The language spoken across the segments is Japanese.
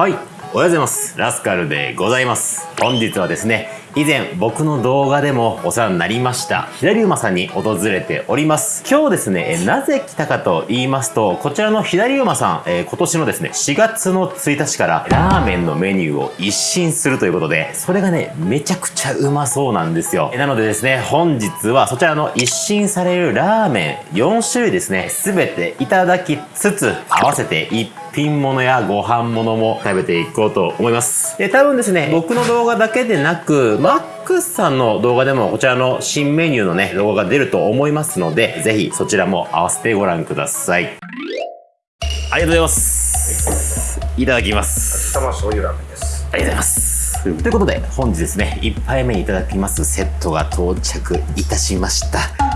はい。おはようございます。ラスカルでございます。本日はですね以前僕の動画でもお世話になりました左馬さんに訪れております。今日ですねえなぜ来たかと言いますとこちらの左馬さん、えー、今年のですね4月の1日からラーメンのメニューを一新するということでそれがねめちゃくちゃうまそうなんですよ。なのでですね本日はそちらの一新されるラーメン4種類ですね全ていただきつつ合わせて1品物やご飯物も食べていこうと思います。で、多分ですね、僕の動画だけでなく、マックスさんの動画でもこちらの新メニューのね、動画が出ると思いますので、ぜひそちらも合わせてご覧ください。ありがとうございます。いただきます。玉醤油ラーメンです。ありがとうございます。ということで、本日ですね、1杯目にいただきますセットが到着いたしました。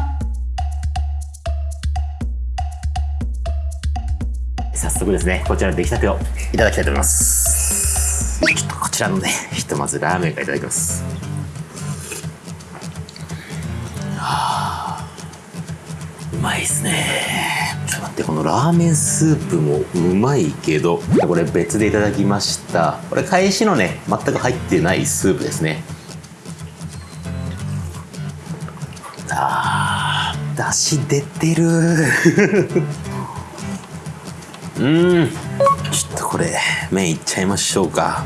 速ですねこちらの出来たてをいただきたいと思います。ちょっとこちらのね ひとまずラーメンからいただきます。はあうまいっすね。ちょっと待ってこのラーメンスープもうまいけどこれ別でいただきました。これ返しのね全く入ってないスープですね。あーだし出てるうん。ちょっとこれ麺いっちゃいましょうか。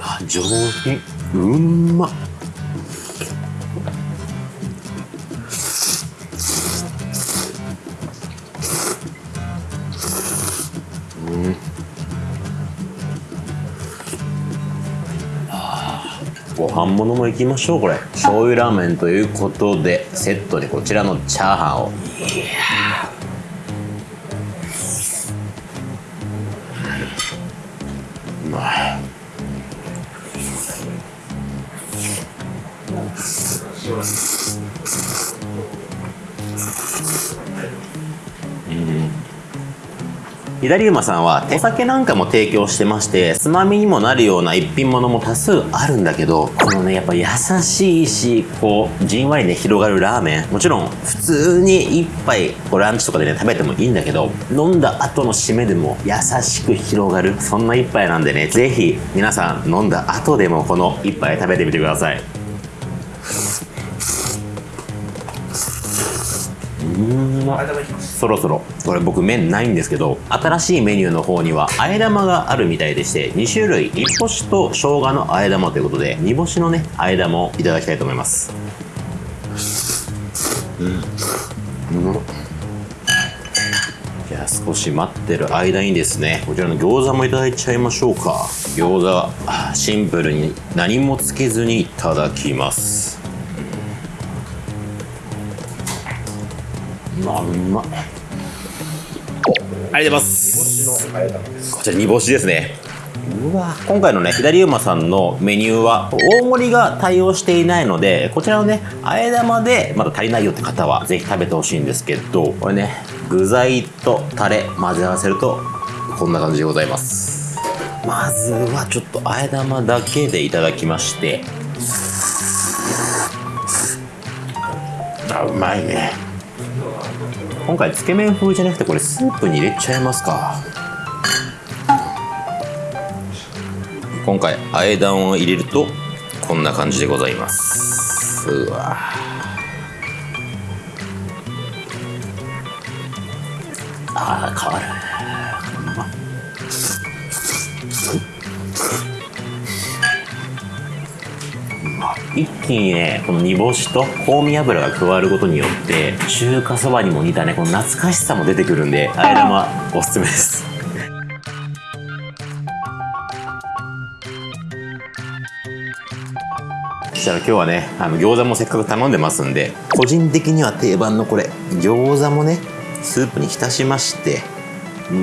あ上品。うん。まっご飯物もいきましょうこれ。醤油ラーメンということでセットでこちらのチャーハンを。いやうまい。うん左馬さんはお酒なんかも提供してましてつまみにもなるような一品物も多数あるんだけどこのねやっぱ優しいしこうじんわりね広がるラーメン。もちろん普通に一杯こうランチとかでね食べてもいいんだけど飲んだ後の締めでも優しく広がるそんな一杯なんでね是非皆さん飲んだ後でもこの一杯食べてみてください。うんまそろそろ。これ僕麺ないんですけど新しいメニューの方にはあえ玉があるみたいでして2種類。煮干しと生姜のあえ玉ということで煮干しのねあえ玉をいただきたいと思います。うん。うん。じゃあ少し待ってる間にですねこちらの餃子もいただいちゃいましょうか。餃子シンプルに何もつけずにいただきます。まあうまありがとうございます。こちら煮干しですね。うわ今回のね左馬さんのメニューは大盛りが対応していないのでこちらのねあえ玉でまだ足りないよって方はぜひ食べてほしいんですけどこれね具材とタレ混ぜ合わせるとこんな感じでございます。まずはちょっとあえ玉だけでいただきまして。あうまいね今回つけ麺風じゃなくてこれスープに入れちゃいますか。今回あえだんを入れるとこんな感じでございます。うわ。あー変わる。一気にねこの煮干しと香味油が加わることによって中華そばにも似たねこの懐かしさも出てくるんであえ玉おすすめです。そしたら今日はねあの餃子もせっかく頼んでますんで個人的には定番のこれ餃子もねスープに浸しましてうん。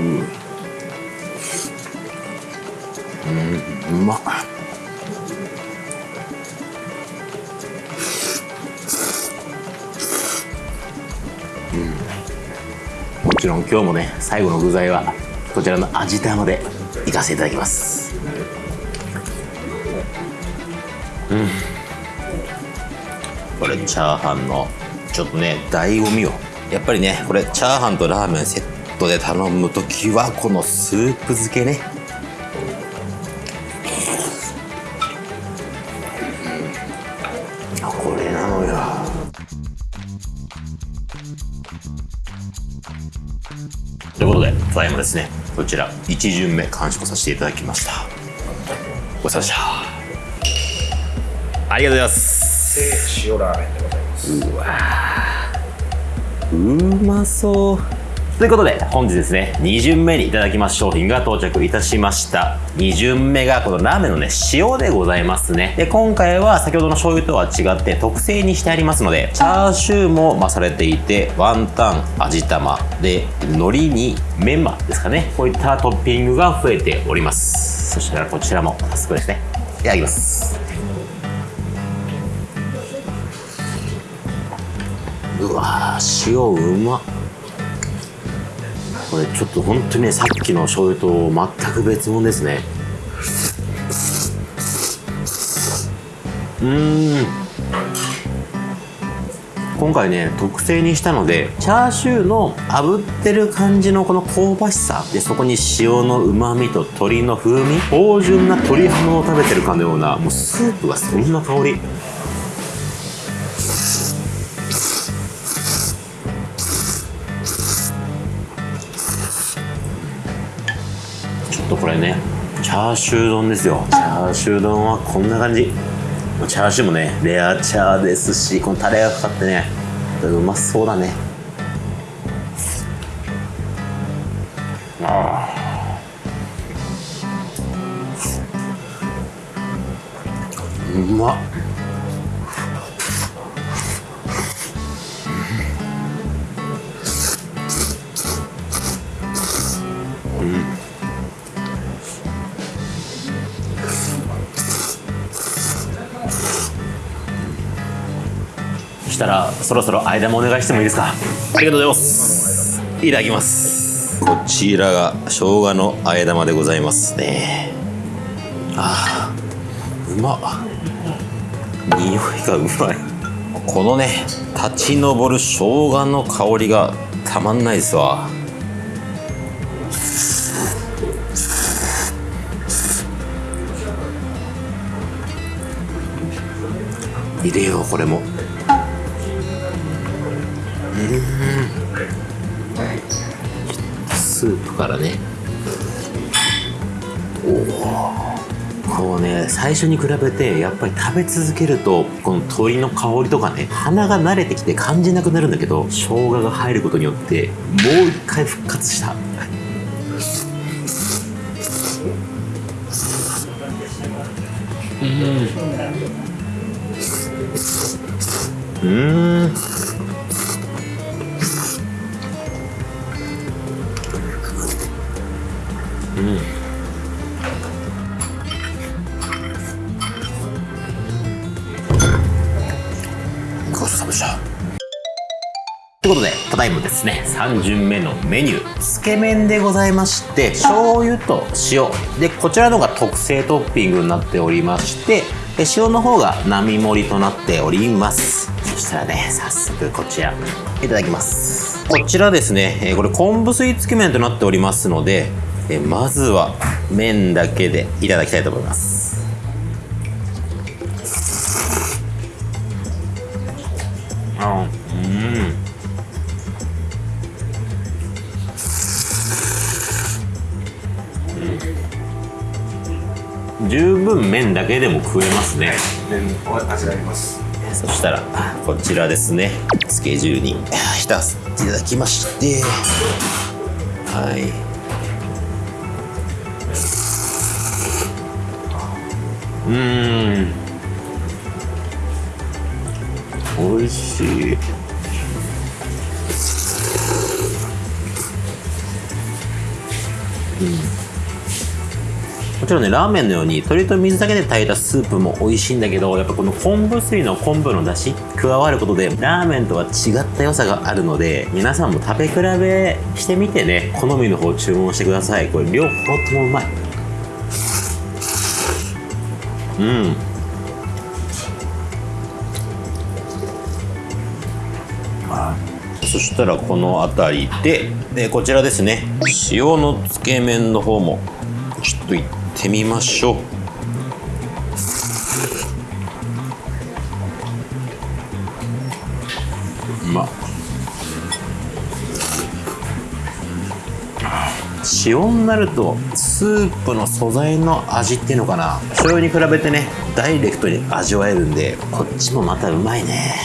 うんうまっ。ちろん今日もね最後の具材はこちらの味玉でいかせていただきます。うん。これチャーハンのちょっとね醍醐味をやっぱりねこれチャーハンとラーメンセットで頼む時はこのスープ漬けねということでただいまですねこちら1巡目完食させていただきました。ごちそうさまでした。ありがとうございます。で塩ラーメンでございます。うわー。うまそうということで本日ですね2巡目にいただきます商品が到着いたしました。2巡目がこのラーメンのね塩でございますね。で今回は先ほどの醤油とは違って特製にしてありますのでチャーシューも増されていてワンタン味玉で海苔にメンマですかね。こういったトッピングが増えております。そしたらこちらも早速ですねいただきます。うわー塩うまっ。これちょっと本当にねさっきの醤油と全く別物ですね。うーん。今回ね特製にしたのでチャーシューの炙ってる感じのこの香ばしさでそこに塩のうまみと鶏の風味芳醇な鶏ハムを食べてるかのようなもうスープがそんな香り。ャーシュー丼ですよ。チャーシュー丼はこんな感じ。チャーシューもねレアチャーですしこのタレがかかってねうまそうだね。ああうまっ。したらそろそろ間もお願いしてもいいです。かありがとうございますいただきます。こちらが生姜のあえ玉でございますね。あーうまっ。匂いがうまい。このね立ち上る生姜の香りがたまんないですわ。入れようこれもからね。おおこうね最初に比べてやっぱり食べ続けるとこの鶏の香りとかね鼻が慣れてきて感じなくなるんだけど生姜が入ることによってもう一回復活した。うん。うんことでただいまですね3巡目のメニューつけ麺でございまして醤油と塩。でこちらのが特製トッピングになっておりましてで塩の方が並盛りとなっております。そしたらね早速こちらいただきます。こちらですねえーこれ昆布水つけ麺となっておりますのでえーまずは麺だけでいただきたいと思います十分麺だけでも食えますね。麺を味わいます。そしたらこちらですね。スケジュールに浸せていただきまして。はい。うーん。美味しいもちろんねラーメンのように鶏と水だけで炊いたスープも美味しいんだけどやっぱこの昆布水の昆布の出汁加わることでラーメンとは違った良さがあるので皆さんも食べ比べしてみてね好みの方注文してください。これ両方ともうまい。うん。そしたらこの辺りででこちらですね。塩のつけ麺の方もちょっといってみましょう。ま塩になるとスープの素材の味っていうのかな。醤油に比べてねダイレクトに味わえるんでこっちもまたうまいね。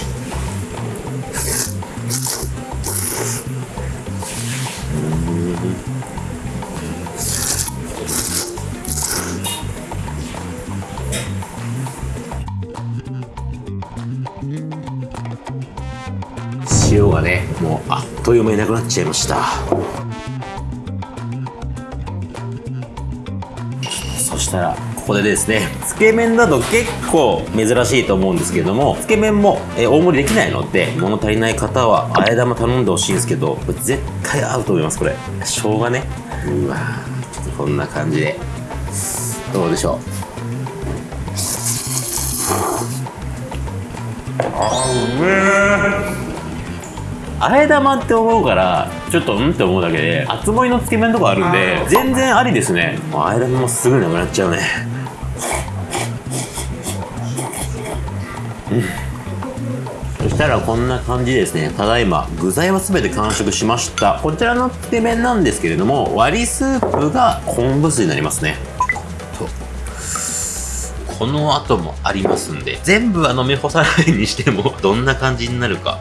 塩がねもうあっという間になくなっちゃいました。そしたらここでですねつけ麺だと結構珍しいと思うんですけどもつけ麺も、大盛りできないので物足りない方はあえ玉頼んでほしいんですけど絶対合うと思いますこれ。生姜ね。うわこんな感じで。どうでしょう。あうめえ。玉って思うからちょっとうんって思うだけで厚盛りのつけ麺とかあるんで全然ありですね。あえ玉もすぐなくなっちゃうね。そしたらこんな感じですね。ただいま具材は全て完食しました。こちらのつけ麺なんですけれども割りスープが昆布水になりますね。この後もありますんで全部は飲み干さないにしてもどんな感じになるか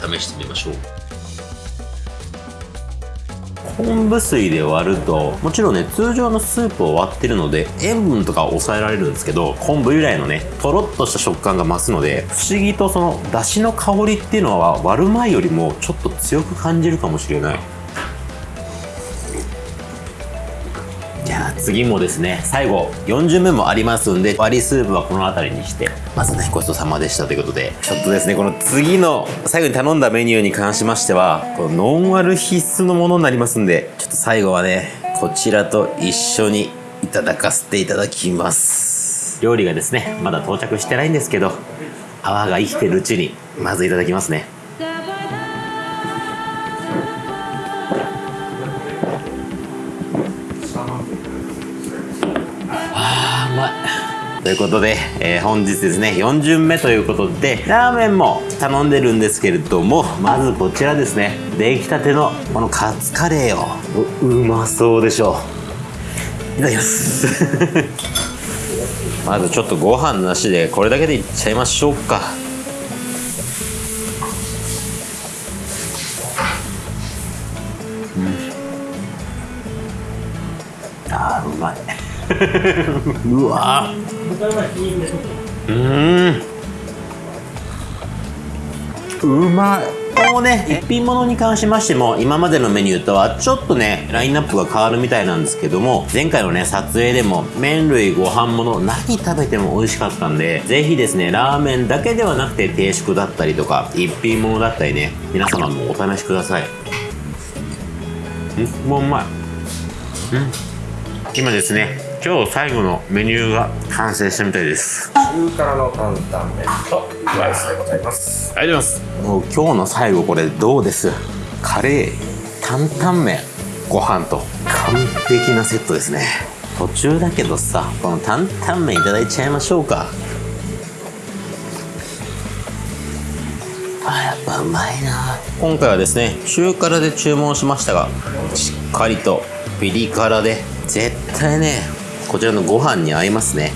試してみましょう。昆布水で割るともちろんね通常のスープを割ってるので塩分とかは抑えられるんですけど昆布由来のねとろっとした食感が増すので不思議とその出汁の香りっていうのは割る前よりもちょっと強く感じるかもしれない。次もですね最後4巡目もありますんで割りスープはこの辺りにしてまずねごちそうさまでしたということでちょっとですねこの次の最後に頼んだメニューに関しましてはこのノンアル必須のものになりますんでちょっと最後はねこちらと一緒にいただかせていただきます。料理がですねまだ到着してないんですけど泡が生きてるうちにまずいただきますね。ということで、えー本日ですね4巡目ということでラーメンも頼んでるんですけれどもまずこちらですね出来たてのこのカツカレーを。うまそうでしょう。いただきます。まずちょっとご飯なしでこれだけでいっちゃいましょうか。あーうまい。うわ。うん。うまい。このね一品物に関しましても今までのメニューとはちょっとねラインナップが変わるみたいなんですけども前回のね撮影でも麺類ご飯物何食べても美味しかったんでぜひですねラーメンだけではなくて定食だったりとか一品物だったりね皆様もお試しください。うんもううまい。今ですね今日最後のメニューが完成したみたいです。中辛の担々麺とライスでございます。ありがとうございます。もう今日の最後これどうです？カレー担々麺。ご飯と完璧なセットですね。途中だけどさこの担々麺いただいちゃいましょうか。あやっぱうまいな。今回はですね中辛で注文しましたがしっかりとピリ辛で絶対ねこちらのご飯に合いますね。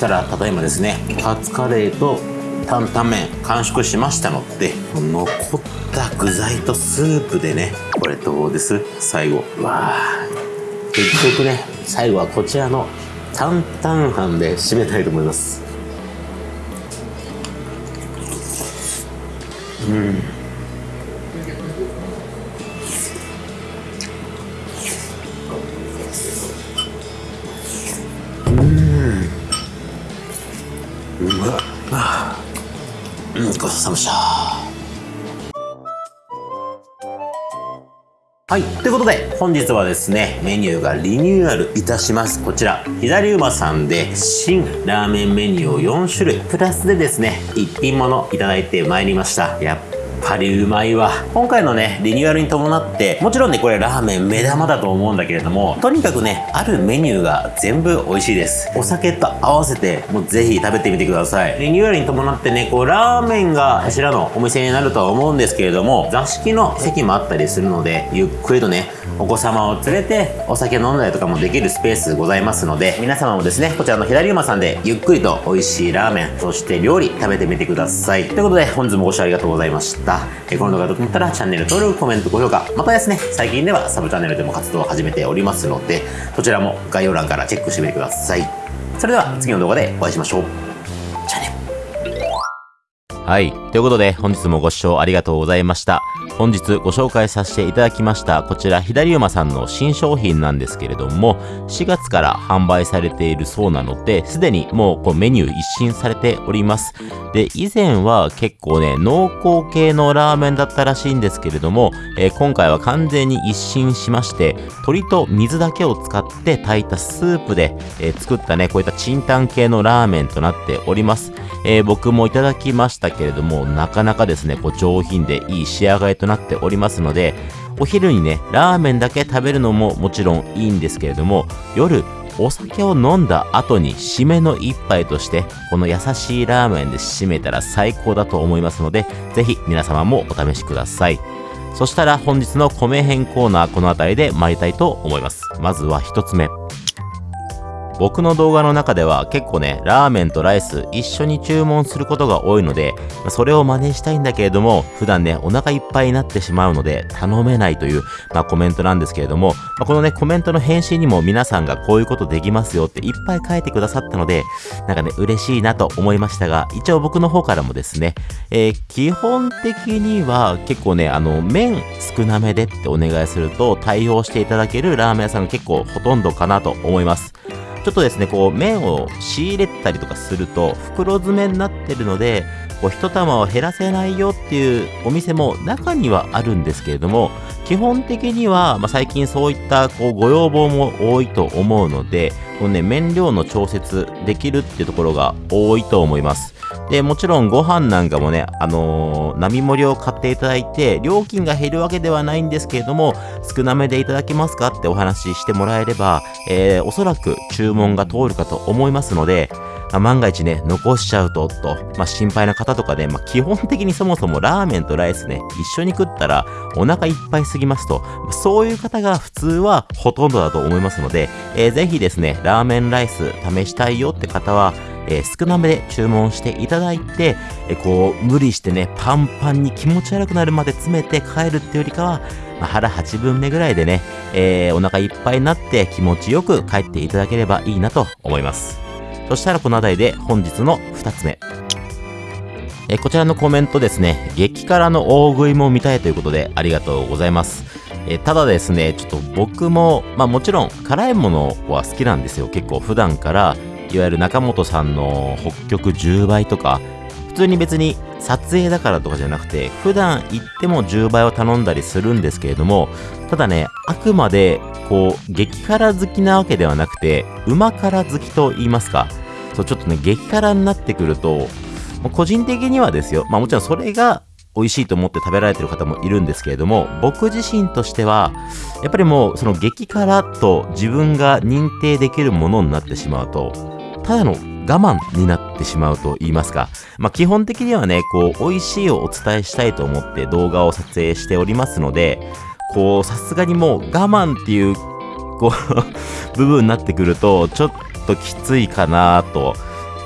したらただいまですねカツカレーと担々麺完食しましたので残った具材とスープでねこれどうです？最後。わあ。結局ね最後はこちらの担々飯で締めたいと思います。うん。うんごちそうさまでしたはい。ということで、本日はですね、メニューがリニューアルいたします。こちら、左馬さんで新ラーメンメニューを4種類、プラスでですね、一品物いただいてまいりました。やっぱりうまいわ。今回のね、リニューアルに伴って、もちろんね、これラーメン目玉だと思うんだけれども、とにかくね、あるメニューが全部美味しいです。お酒と合わせて、もうぜひ食べてみてください。リニューアルに伴ってね、こう、ラーメンが柱のお店になるとは思うんですけれども、座敷の席もあったりするので、ゆっくりとね、お子様を連れてお酒飲んだりとかもできるスペースございますので、皆様もですね、こちらの左馬さんでゆっくりと美味しいラーメン、そして料理食べてみてください。ということで、本日もご視聴ありがとうございました。この動画が良かったらチャンネル登録、コメント、高評価、またですね、最近ではサブチャンネルでも活動を始めておりますので、そちらも概要欄からチェックしてみてください。それでは次の動画でお会いしましょう。はい。ということで、本日もご視聴ありがとうございました。本日ご紹介させていただきました、こちら、左馬さんの新商品なんですけれども、4月から販売されているそうなので、すでにもうこうメニュー一新されております。で、以前は結構ね、濃厚系のラーメンだったらしいんですけれども、えー今回は完全に一新しまして、鶏と水だけを使って炊いたスープで、えー作ったね、こういったチンタン系のラーメンとなっております。えー僕もいただきましたけれども、なかなかですね、こう上品でいい仕上がりとなっておりますので、お昼にね、ラーメンだけ食べるのももちろんいいんですけれども、夜、お酒を飲んだ後に締めの一杯として、この優しいラーメンで締めたら最高だと思いますので、ぜひ皆様もお試しください。そしたら本日の米編コーナーこの辺りで参りたいと思います。まずは一つ目。僕の動画の中では結構ね、ラーメンとライス一緒に注文することが多いので、それを真似したいんだけれども、普段ね、お腹いっぱいになってしまうので、頼めないという、まあ、コメントなんですけれども、まあ、このね、コメントの返信にも皆さんがこういうことできますよっていっぱい書いてくださったので、なんかね、嬉しいなと思いましたが、一応僕の方からもですね、えー基本的には結構ね、あの、麺少なめでってお願いすると対応していただけるラーメン屋さんが結構ほとんどかなと思います。ちょっとですね、こう、麺を仕入れたりとかすると、袋詰めになってるので、こう、一玉を減らせないよっていうお店も中にはあるんですけれども、基本的には、まあ、最近そういった、こう、ご要望も多いと思うので、このね、麺量の調節できるっていうところが多いと思います。で、もちろんご飯なんかもね、あのー並盛りを買っていただいて、料金が減るわけではないんですけれども、少なめでいただけますかってお話ししてもらえれば、えーおそらく注文が通るかと思いますので、まあ万が一ね、残しちゃうと、と、まあ、心配な方とかで、まあ、基本的にそもそもラーメンとライスね、一緒に食ったらお腹いっぱいすぎますと、そういう方が普通はほとんどだと思いますので、えーぜひですね、ラーメンライス試したいよって方は、えー少なめで注文していただいて、えーこう、無理してね、パンパンに気持ち悪くなるまで詰めて帰るってよりかは、まあ腹8分目ぐらいでね、えーお腹いっぱいになって気持ちよく帰っていただければいいなと思います。そしたらこの辺りで本日の2つ目。えこちらのコメントですね、激辛の大食いも見たいということでありがとうございます。えただですね、ちょっと僕も、まあもちろん辛いものは好きなんですよ。結構普段から、いわゆる中本さんの北極10倍とか、普通に別に撮影だからとかじゃなくて、普段行っても10倍を頼んだりするんですけれども、ただね、あくまで、こう、激辛好きなわけではなくて、旨辛好きと言いますか、そう、ちょっとね、激辛になってくると、個人的にはですよ、まあもちろんそれが美味しいと思って食べられてる方もいるんですけれども、僕自身としては、やっぱりもうその激辛と自分が認定できるものになってしまうと、ただの我慢になってしまうと言いますか。まあ基本的にはね、こう、美味しいをお伝えしたいと思って動画を撮影しておりますので、こう、さすがにもう我慢っていう、こう、部分になってくると、ちょっときついかなと。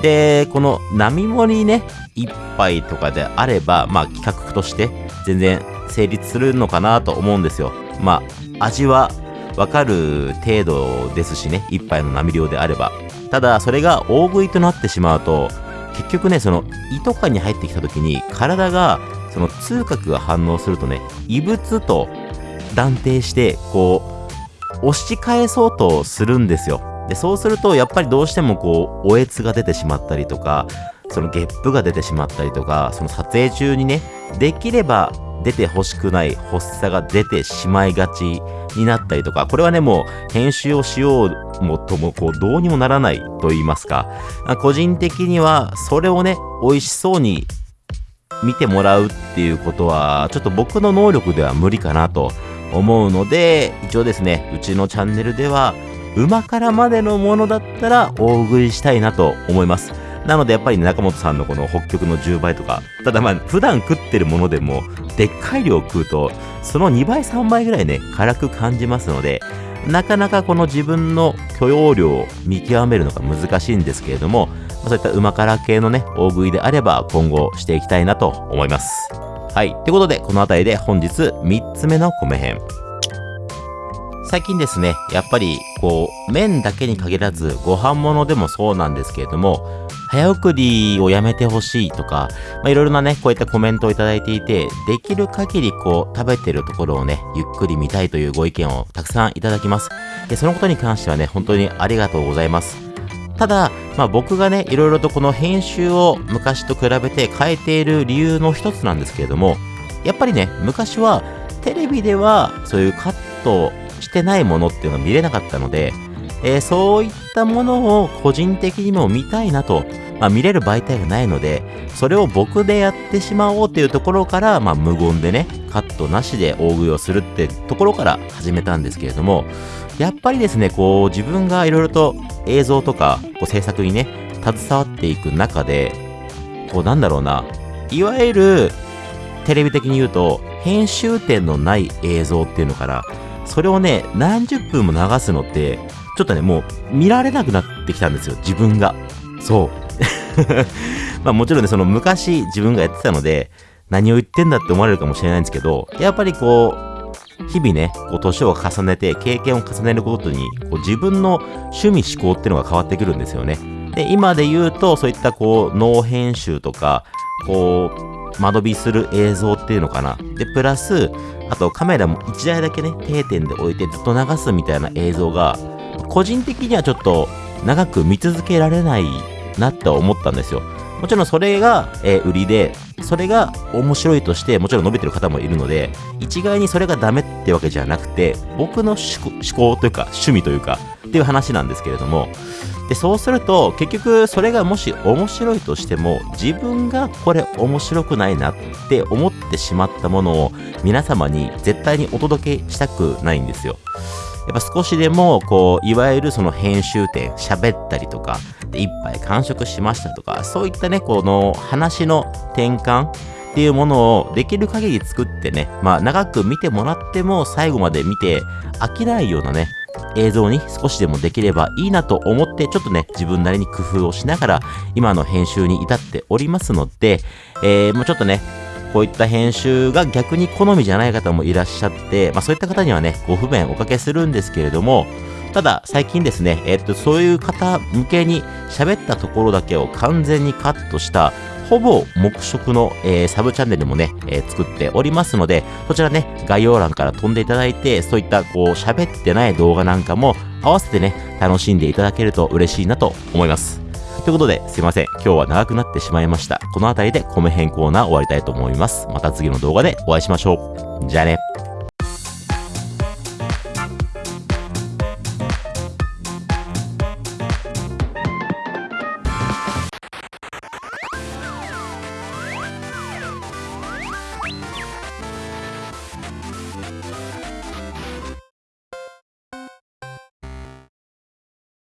で、この並盛りね、一杯とかであれば、まあ企画として全然成立するのかなと思うんですよ。まあ、味はわかる程度ですしね、一杯の波量であれば。ただ、それが大食いとなってしまうと、結局ね、その胃とかに入ってきた時に体がその痛覚が反応するとね、異物と断定して、こう、押し返そうとするんですよ。で、そうすると、やっぱりどうしてもこう、おえつが出てしまったりとか、そのゲップが出てしまったりとか、その撮影中にね、できれば出てほしくない発作が出てしまいがちになったりとか、これはね、もう編集をしようもとも、こう、どうにもならないと言いますか、個人的には、それをね、美味しそうに見てもらうっていうことは、ちょっと僕の能力では無理かなと思うので、一応ですね、うちのチャンネルでは、旨辛までのものだったら大食いしたいなと思います。なのでやっぱり中本さんのこの北極の10倍とか、ただまあ普段食ってるものでも、でっかい量食うと、その2倍3倍ぐらいね、辛く感じますので、なかなかこの自分の許容量を見極めるのが難しいんですけれども、そういった旨辛系のね、大食いであれば今後していきたいなと思います。はい。ということで、この辺りで本日3つ目の米編。最近ですね、やっぱりこう、麺だけに限らず、ご飯物でもそうなんですけれども、早送りをやめてほしいとか、まあ、いろいろなね、こういったコメントをいただいていて、できる限りこう、食べてるところをね、ゆっくり見たいというご意見をたくさんいただきます。で、そのことに関してはね、本当にありがとうございます。ただ、まあ、僕がね、いろいろとこの編集を昔と比べて変えている理由の一つなんですけれども、やっぱりね、昔はテレビではそういうカットしてないものっていうのは見れなかったので、えー、そういったものを個人的にも見たいなと、まあ、見れる媒体がないので、それを僕でやってしまおうというところから、まあ、無言でね、カットなしで大食いをするってところから始めたんですけれども、やっぱりですね、こう、自分がいろいろと映像とか、こう、制作にね、携わっていく中で、こう、なんだろうな、いわゆる、テレビ的に言うと、編集点のない映像っていうのから、それをね、何十分も流すのって、ちょっとね、もう見られなくなってきたんですよ、自分が。そう。まあもちろんね、その昔自分がやってたので、何を言ってんだって思われるかもしれないんですけど、やっぱりこう、日々ね、こう年を重ねて、経験を重ねることに、こう自分の趣味思考っていうのが変わってくるんですよね。で、今で言うと、そういったこう、脳編集とか、こう、間延びする映像っていうのかな。で、プラス、あとカメラも1台だけね、定点で置いてずっと流すみたいな映像が、個人的にはちょっと長く見続けられないなって思ったんですよ。もちろんそれが、えー、売りで、それが面白いとして、もちろん伸びてる方もいるので、一概にそれがダメってわけじゃなくて、僕の思考というか、趣味というか、っていう話なんですけれども、で、そうすると、結局それがもし面白いとしても、自分がこれ面白くないなって思ってしまったものを皆様に絶対にお届けしたくないんですよ。やっぱ少しでも、こう、いわゆるその編集点、喋ったりとか、で一杯完食しましたとか、そういったね、この話の転換っていうものをできる限り作ってね、まあ長く見てもらっても最後まで見て飽きないようなね、映像に少しでもできればいいなと思って、ちょっとね、自分なりに工夫をしながら、今の編集に至っておりますので、えー、もうちょっとね、こういった編集が逆に好みじゃない方もいらっしゃって、まあそういった方にはね、ご不便おかけするんですけれども、ただ最近ですね、えっと、そういう方向けに喋ったところだけを完全にカットしたほぼ黙食の、えー、サブチャンネルもね、えー、作っておりますので、そちらね、概要欄から飛んでいただいて、そういったこう喋ってない動画なんかも合わせてね、楽しんでいただけると嬉しいなと思います。ということで、すいません。今日は長くなってしまいました。この辺りでコメ変コーナー終わりたいと思います。また次の動画でお会いしましょう。じゃあね。